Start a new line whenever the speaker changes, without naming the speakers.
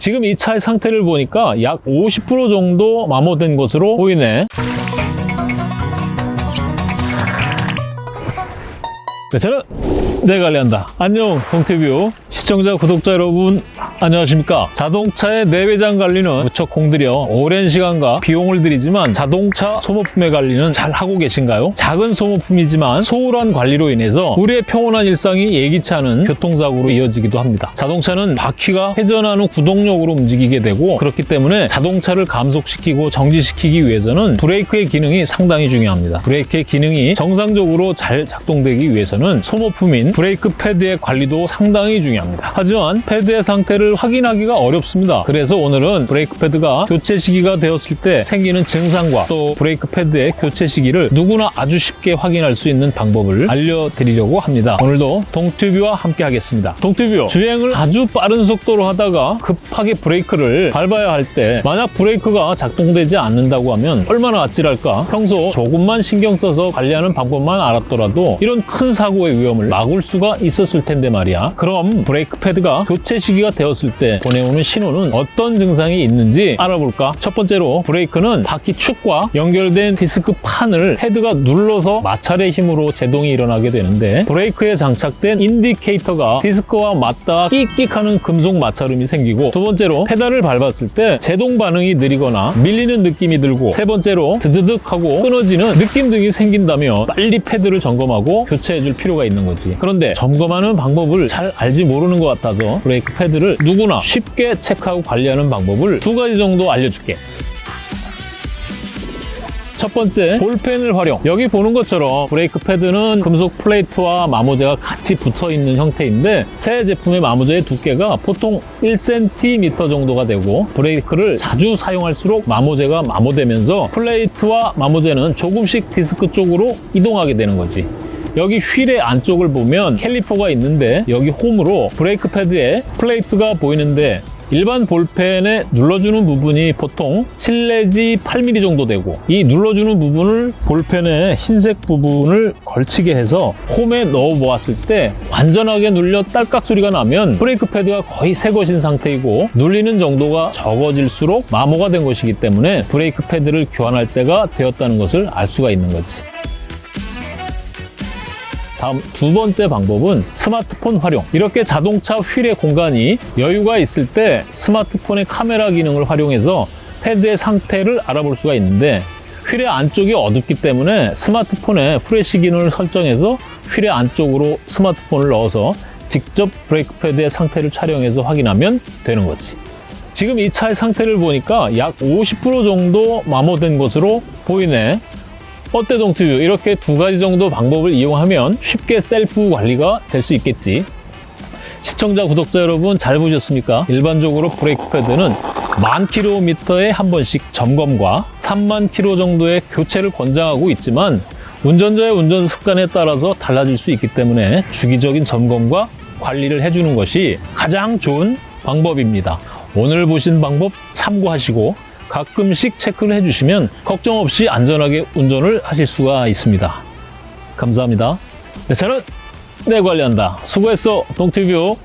지금 이 차의 상태를 보니까 약 50% 정도 마모된 것으로 보이네. 네, 저는 내 관리한다. 안녕, 동태뷰 시청자, 구독자 여러분 안녕하십니까? 자동차의 내외장 관리는 무척 공들여 오랜 시간과 비용을 들이지만 자동차 소모품의 관리는 잘 하고 계신가요? 작은 소모품이지만 소홀한 관리로 인해서 우리의 평온한 일상이 예기치 않은 교통사고로 이어지기도 합니다. 자동차는 바퀴가 회전하는 구동력으로 움직이게 되고 그렇기 때문에 자동차를 감속시키고 정지시키기 위해서는 브레이크의 기능이 상당히 중요합니다. 브레이크의 기능이 정상적으로 잘 작동되기 위해서는 소모품인 브레이크 패드의 관리도 상당히 중요합니다. 하지만 패드의 상태를 확인하기가 어렵습니다. 그래서 오늘은 브레이크 패드가 교체 시기가 되었을 때 생기는 증상과 또 브레이크 패드의 교체 시기를 누구나 아주 쉽게 확인할 수 있는 방법을 알려드리려고 합니다. 오늘도 동튜브와 함께 하겠습니다. 동튜브 주행을 아주 빠른 속도로 하다가 급하게 브레이크를 밟아야 할 때 만약 브레이크가 작동되지 않는다고 하면 얼마나 아찔할까? 평소 조금만 신경 써서 관리하는 방법만 알았더라도 이런 큰 사고 의 위험을 막을 수가 있었을 텐데 말이야. 그럼 브레이크 패드가 교체 시기가 되었을 때 보내오는 신호는 어떤 증상이 있는지 알아볼까? 첫 번째로 브레이크는 바퀴 축과 연결된 디스크 판을 패드가 눌러서 마찰의 힘으로 제동이 일어나게 되는데 브레이크에 장착된 인디케이터가 디스크와 맞닿아 끽끽하는 금속 마찰음이 생기고 두 번째로 페달을 밟았을 때 제동 반응이 느리거나 밀리는 느낌이 들고 세 번째로 드드득 하고 끊어지는 느낌 등이 생긴다면 빨리 패드를 점검하고 교체해 줄 필요가 있는 거지 그런데 점검하는 방법을 잘 알지 모르는 것 같아서 브레이크 패드를 누구나 쉽게 체크하고 관리하는 방법을 두 가지 정도 알려줄게 첫 번째, 볼펜을 활용. 여기 보는 것처럼 브레이크 패드는 금속 플레이트와 마모재가 같이 붙어 있는 형태인데 새 제품의 마모재의 두께가 보통 1cm 정도가 되고 브레이크를 자주 사용할수록 마모재가 마모되면서 플레이트와 마모재는 조금씩 디스크 쪽으로 이동하게 되는 거지. 여기 휠의 안쪽을 보면 캘리퍼가 있는데 여기 홈으로 브레이크 패드에 플레이트가 보이는데 일반 볼펜에 눌러주는 부분이 보통 7 내지 8mm 정도 되고 이 눌러주는 부분을 볼펜의 흰색 부분을 걸치게 해서 홈에 넣어 보았을 때 완전하게 눌려 딸깍 소리가 나면 브레이크 패드가 거의 새 것인 상태이고 눌리는 정도가 적어질수록 마모가 된 것이기 때문에 브레이크 패드를 교환할 때가 되었다는 것을 알 수가 있는 거지. 다음 두 번째 방법은 스마트폰 활용. 이렇게 자동차 휠의 공간이 여유가 있을 때 스마트폰의 카메라 기능을 활용해서 패드의 상태를 알아볼 수가 있는데 휠의 안쪽이 어둡기 때문에 스마트폰에 프레시 기능을 설정해서 휠의 안쪽으로 스마트폰을 넣어서 직접 브레이크 패드의 상태를 촬영해서 확인하면 되는 거지. 지금 이 차의 상태를 보니까 약 50% 정도 마모된 것으로 보이네. 어때 동튜브 이렇게 두 가지 정도 방법을 이용하면 쉽게 셀프 관리가 될 수 있겠지. 시청자 구독자 여러분 잘 보셨습니까? 일반적으로 브레이크 패드는 만 킬로미터에 한 번씩 점검과 3만 킬로 정도의 교체를 권장하고 있지만 운전자의 운전 습관에 따라서 달라질 수 있기 때문에 주기적인 점검과 관리를 해주는 것이 가장 좋은 방법입니다. 오늘 보신 방법 참고하시고 가끔씩 체크를 해주시면 걱정 없이 안전하게 운전을 하실 수가 있습니다. 감사합니다. 네, 저는 내 관리한다. 수고했어, 동티뷰.